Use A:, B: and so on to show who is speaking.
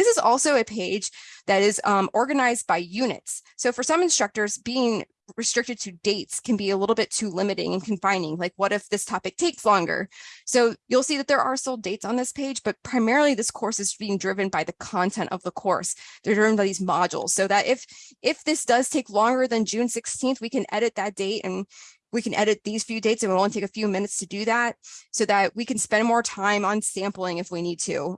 A: This is also a page that is um, organized by units. So for some instructors, being restricted to dates can be a little bit too limiting and confining. Like what if this topic takes longer? So you'll see that there are still dates on this page, but primarily this course is being driven by the content of the course. They're driven by these modules so that if if this does take longer than June 16th, we can edit that date and we can edit these few dates and it'll only take a few minutes to do that so that we can spend more time on sampling if we need to